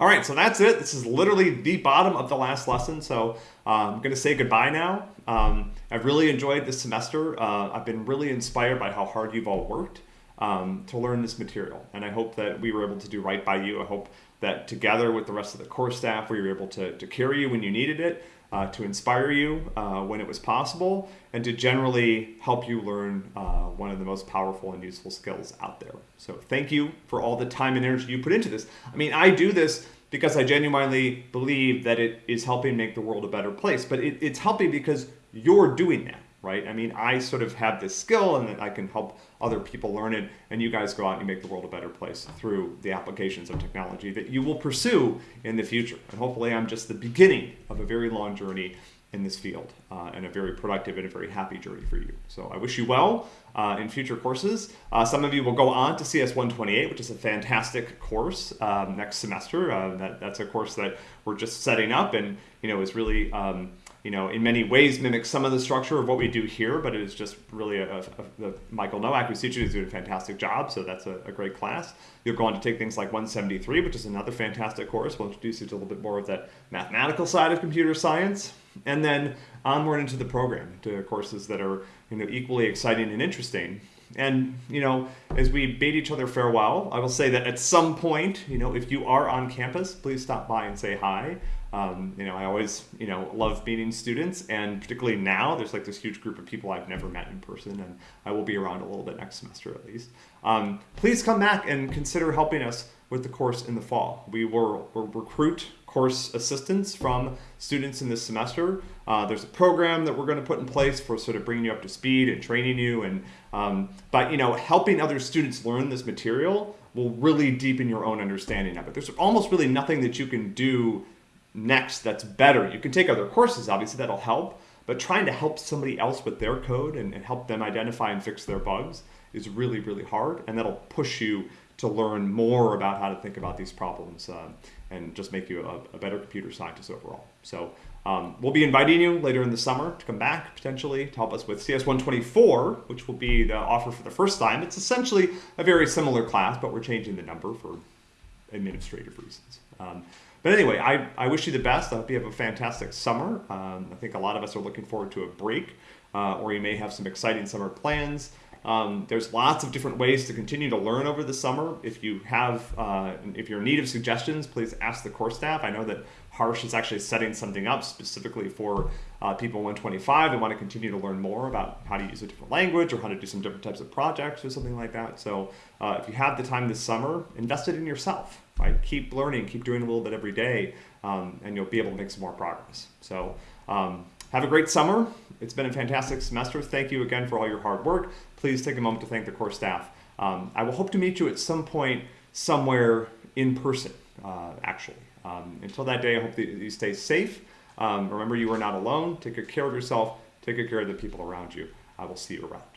All right, so that's it. This is literally the bottom of the last lesson. So uh, I'm going to say goodbye now. Um, I've really enjoyed this semester. Uh, I've been really inspired by how hard you've all worked um, to learn this material. And I hope that we were able to do right by you. I hope that together with the rest of the core staff, we were able to, to carry you when you needed it, uh, to inspire you uh, when it was possible, and to generally help you learn uh, one of the most powerful and useful skills out there. So thank you for all the time and energy you put into this. I mean, I do this because I genuinely believe that it is helping make the world a better place, but it, it's helping because you're doing that right? I mean, I sort of have this skill and that I can help other people learn it, and you guys go out and you make the world a better place through the applications of technology that you will pursue in the future. And hopefully, I'm just the beginning of a very long journey in this field uh, and a very productive and a very happy journey for you. So I wish you well uh, in future courses. Uh, some of you will go on to CS 128, which is a fantastic course um, next semester. Uh, that, that's a course that we're just setting up and you know is really um, you know, in many ways mimics some of the structure of what we do here, but it is just really a, a, a Michael Nowak, who's teaching, is doing a fantastic job, so that's a, a, great class. You'll go on to take things like 173, which is another fantastic course. We'll introduce you to a little bit more of that mathematical side of computer science, and then onward into the program, to courses that are, you know, equally exciting and interesting. And, you know, as we bid each other farewell, I will say that at some point, you know, if you are on campus, please stop by and say hi. Um, you know, I always, you know, love meeting students, and particularly now, there's like this huge group of people I've never met in person, and I will be around a little bit next semester at least. Um, please come back and consider helping us with the course in the fall. We will, will recruit course assistants from students in this semester. Uh, there's a program that we're going to put in place for sort of bringing you up to speed and training you, and um, but you know, helping other students learn this material will really deepen your own understanding of it. There's almost really nothing that you can do next that's better. You can take other courses, obviously, that'll help, but trying to help somebody else with their code and, and help them identify and fix their bugs is really, really hard, and that'll push you to learn more about how to think about these problems uh, and just make you a, a, better computer scientist overall. So um, we'll be inviting you later in the summer to come back potentially to help us with CS124, which will be the offer for the first time. It's essentially a very similar class, but we're changing the number for administrative reasons. Um, but anyway, I, I wish you the best. I hope you have a fantastic summer. Um, I think a lot of us are looking forward to a break, uh, or you may have some exciting summer plans. Um, there's lots of different ways to continue to learn over the summer. If you have, uh, if you're in need of suggestions, please ask the course staff. I know that Harsh is actually setting something up specifically for uh, people 125 that want to continue to learn more about how to use a different language or how to do some different types of projects or something like that. So uh, if you have the time this summer, invest it in yourself right? Keep learning, keep doing a little bit every day, um, and you'll be able to make some more progress. So um, have a great summer. It's been a fantastic semester. Thank you again for all your hard work. Please take a moment to thank the course staff. Um, I will hope to meet you at some point somewhere in person, uh, actually. Um, until that day, I hope that you stay safe. Um, remember, you are not alone. Take good care of yourself. Take good care of the people around you. I will see you around.